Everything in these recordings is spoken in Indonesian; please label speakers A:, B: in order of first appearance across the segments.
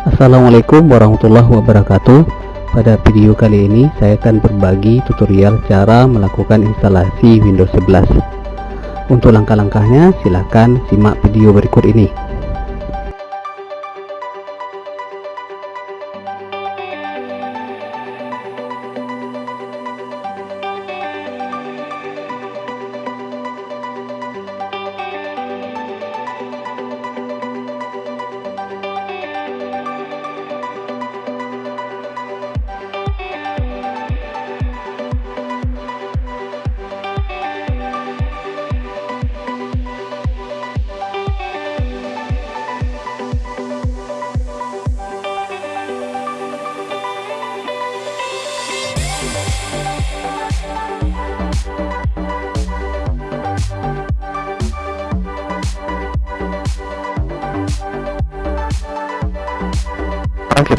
A: Assalamualaikum warahmatullahi wabarakatuh. Pada video kali ini saya akan berbagi tutorial cara melakukan instalasi Windows 11 untuk langkah-langkahnya silahkan simak video berikut ini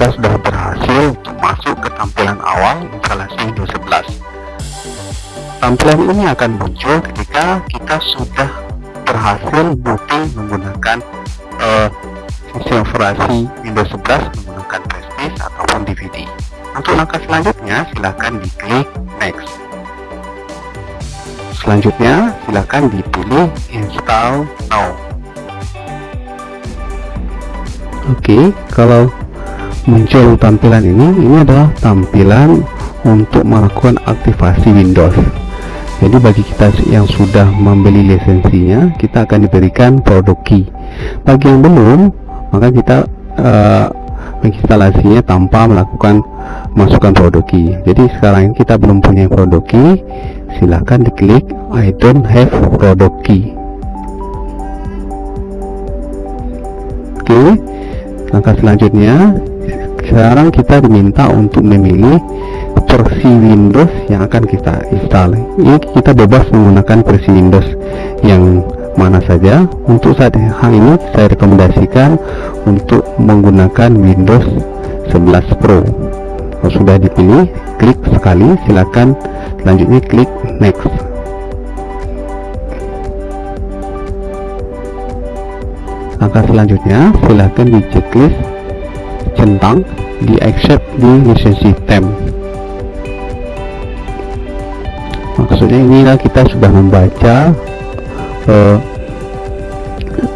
B: kita sudah berhasil masuk ke tampilan awal instalasi Windows 11 tampilan ini akan muncul ketika kita sudah berhasil booting menggunakan uh, sistem operasi Windows 11 menggunakan Prestige ataupun DVD untuk langkah selanjutnya silahkan diklik next. Selanjutnya silahkan dipilih install now.
A: Oke, kalau muncul tampilan ini. Ini adalah tampilan untuk melakukan aktivasi Windows. Jadi bagi kita yang sudah membeli lisensinya kita akan diberikan produk key. Bagi yang belum maka kita uh, menginstalasinya tanpa melakukan masukkan produk key. Jadi sekarang kita belum punya produk key silahkan diklik I don't have product key. Oke okay. langkah selanjutnya sekarang kita diminta untuk memilih versi Windows yang akan kita install. Ini kita bebas menggunakan versi Windows yang mana saja. Untuk saat hal ini saya rekomendasikan untuk menggunakan Windows 11 Pro. Kalau sudah dipilih klik sekali. Silakan selanjutnya klik next. Langkah selanjutnya silahkan di checklist centang di accept di lisensi tem maksudnya inilah kita sudah membaca uh,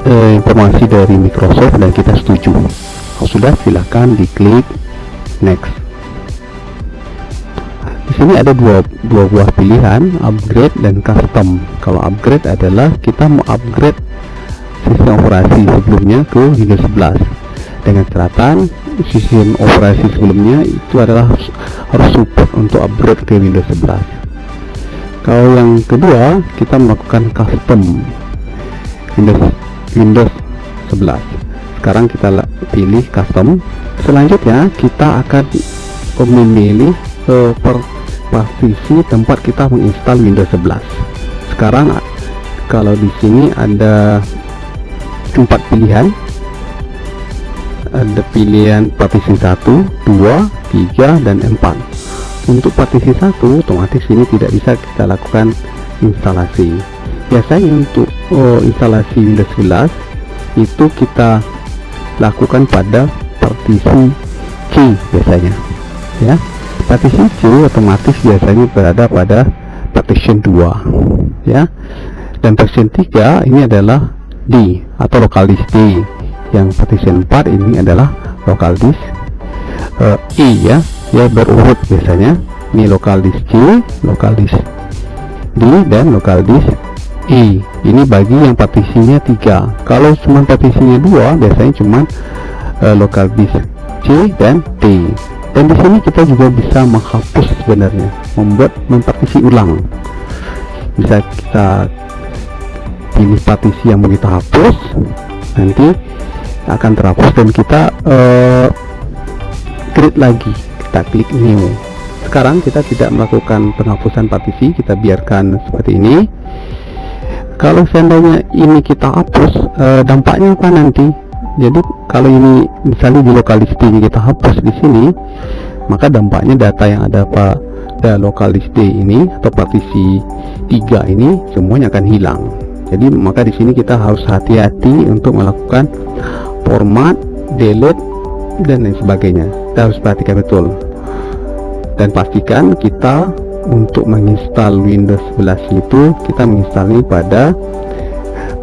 A: uh, informasi dari Microsoft dan kita setuju. Kalau sudah silahkan diklik next. Di sini ada dua, dua buah pilihan upgrade dan custom. Kalau upgrade adalah kita mau upgrade sistem operasi sebelumnya ke Windows 11 dengan catatan sistem operasi sebelumnya itu adalah harus support untuk upgrade ke Windows 11 kalau yang kedua kita melakukan custom Windows Windows 11 sekarang kita pilih custom. Selanjutnya kita akan memilih uh, per partisi tempat kita menginstal Windows 11 sekarang kalau di sini ada empat pilihan ada pilihan partisi 1 2 3 dan 4 untuk partisi 1 otomatis ini tidak bisa kita lakukan instalasi. Biasanya untuk oh, instalasi Windows 11 itu kita lakukan pada partisi C biasanya ya. Partisi C otomatis biasanya berada pada partition 2 ya. Dan partition 3 ini adalah D atau local disk D yang partition 4 ini adalah local disk. Uh, E ya ya berurut biasanya. Ini local disk C local disk D dan local disk E ini bagi yang partisinya tiga. Kalau cuma partisinya dua biasanya cuma uh, local disk C dan D dan di sini kita juga bisa menghapus sebenarnya membuat mempartisi ulang. Bisa kita pilih partisi yang mau kita hapus nanti akan terhapus dan kita uh, create lagi. Kita klik new. Sekarang kita tidak melakukan penghapusan partisi kita biarkan seperti ini. Kalau seandainya ini kita hapus uh, dampaknya apa nanti? Jadi kalau ini misalnya di lokal listing kita hapus di sini maka dampaknya data yang ada pada lokal list ini atau partisi 3 ini semuanya akan hilang. Jadi maka di sini kita harus hati-hati untuk melakukan format delete dan lain sebagainya. Kita harus perhatikan betul. Dan pastikan kita untuk menginstal Windows 11 itu kita menginstalnya pada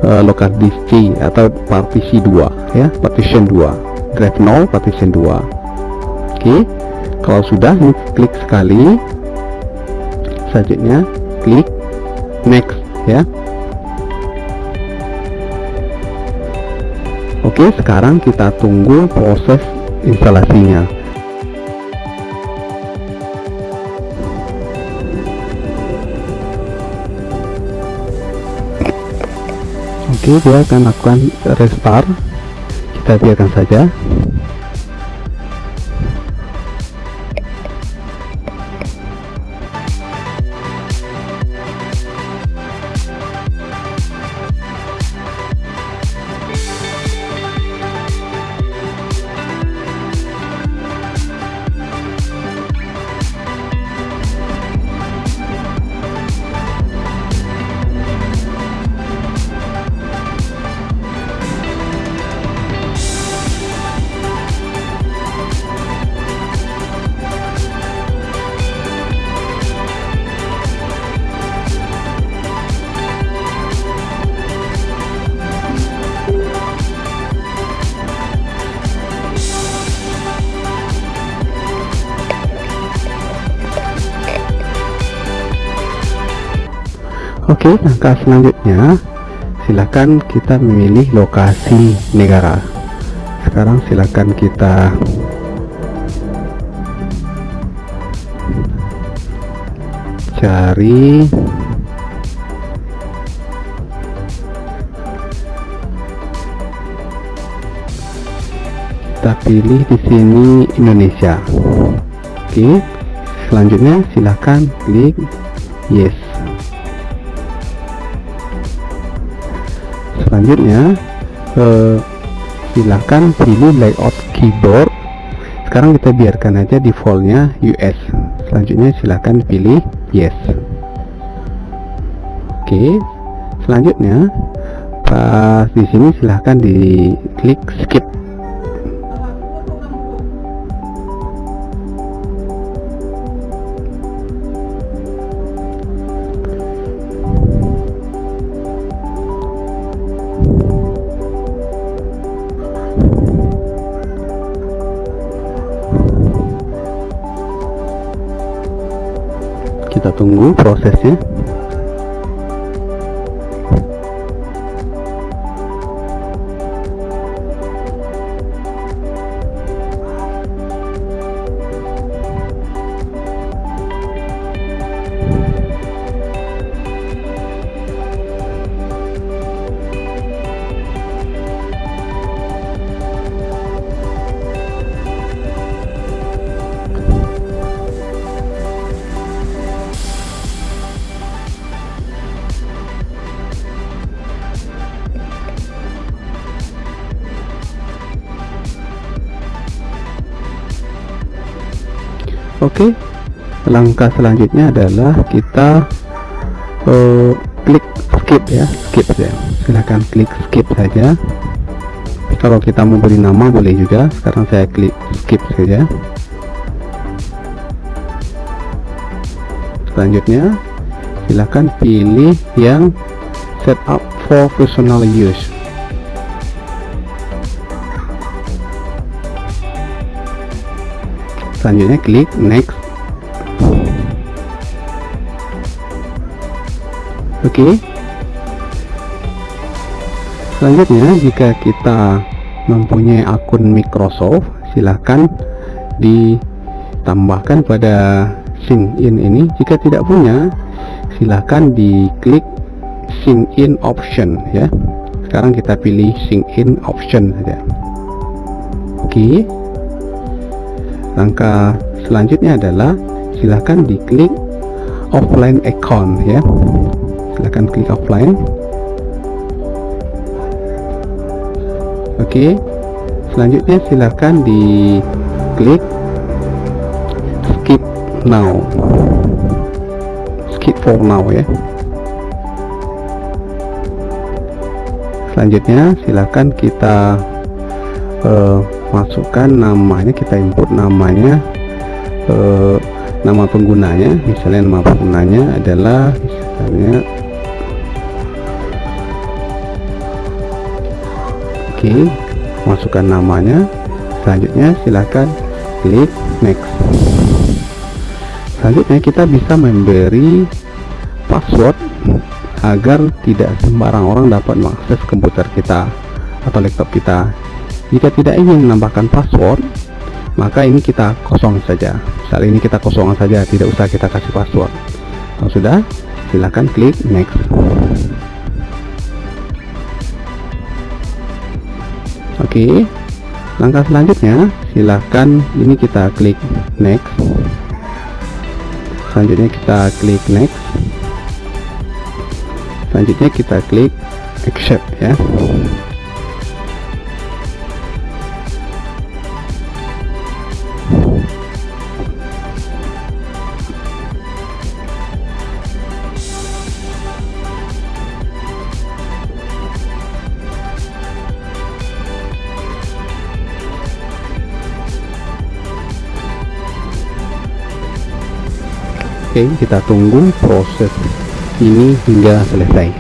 A: uh, local disk C atau partisi 2 ya partition 2 drive 0 partition 2 oke okay. kalau sudah klik sekali. Selanjutnya klik next ya Oke sekarang kita tunggu proses instalasinya. Oke dia akan lakukan restart. Kita biarkan saja Oke langkah selanjutnya silakan kita memilih lokasi negara. Sekarang silakan kita cari kita pilih di sini Indonesia. Oke selanjutnya silakan klik yes selanjutnya eh, silahkan pilih layout keyboard. Sekarang kita biarkan aja defaultnya US selanjutnya silahkan pilih yes. Oke selanjutnya pas di sini silahkan di klik skip tunggu prosesnya Oke. Langkah selanjutnya adalah kita uh, klik skip ya. Skip ya silahkan klik skip saja. Kalau kita mau beri nama boleh juga. Sekarang saya klik skip saja. Selanjutnya silahkan pilih yang setup for personal use selanjutnya klik next. Oke. Okay. selanjutnya jika kita mempunyai akun Microsoft silahkan ditambahkan pada sign in ini. Jika tidak punya silahkan diklik sign in option ya. Sekarang kita pilih sign in option saja. Oke. okay langkah selanjutnya adalah silahkan diklik offline account ya. Silahkan klik offline. Oke. Selanjutnya silahkan diklik skip now. Skip for now ya. Selanjutnya silahkan kita uh, masukkan namanya kita input namanya eh, nama penggunanya. Misalnya nama penggunanya adalah misalnya oke okay, masukkan namanya. Selanjutnya silahkan klik next. Selanjutnya kita bisa memberi password agar tidak sembarang orang dapat mengakses komputer kita atau laptop kita jika tidak ingin menambahkan password maka ini kita kosong saja. Saat ini kita kosong saja tidak usah kita kasih password. Kalau sudah silahkan klik next. Oke langkah selanjutnya silahkan ini kita klik next. Selanjutnya kita klik next. Selanjutnya kita klik accept ya Oke kita tunggu proses ini hingga selesai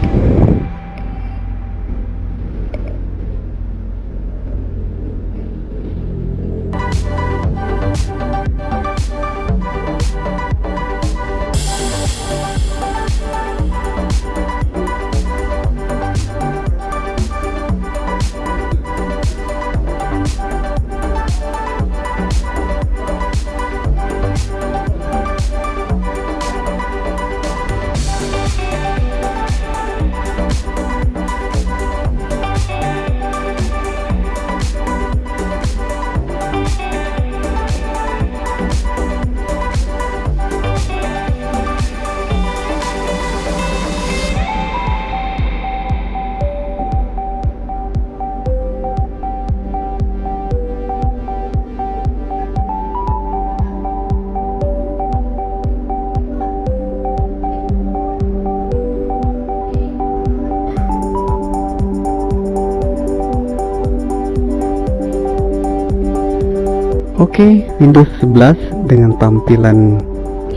A: Oke, Windows 11 dengan tampilan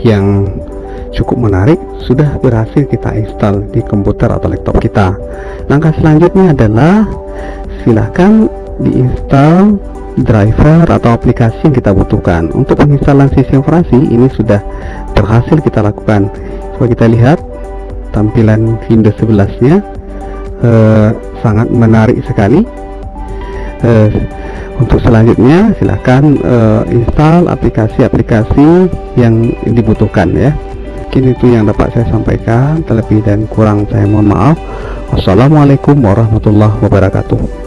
A: yang cukup menarik sudah berhasil kita install di komputer atau laptop kita. Langkah selanjutnya adalah silahkan diinstal driver atau aplikasi yang kita butuhkan. Untuk penginstalan sistem operasi ini sudah berhasil kita lakukan. Coba kita lihat tampilan Windows 11-nya eh, sangat menarik sekali. Eh, untuk selanjutnya silahkan uh, install aplikasi-aplikasi yang dibutuhkan ya. Mungkin itu yang dapat saya sampaikan terlebih dan kurang saya mohon maaf. Wassalamualaikum warahmatullahi wabarakatuh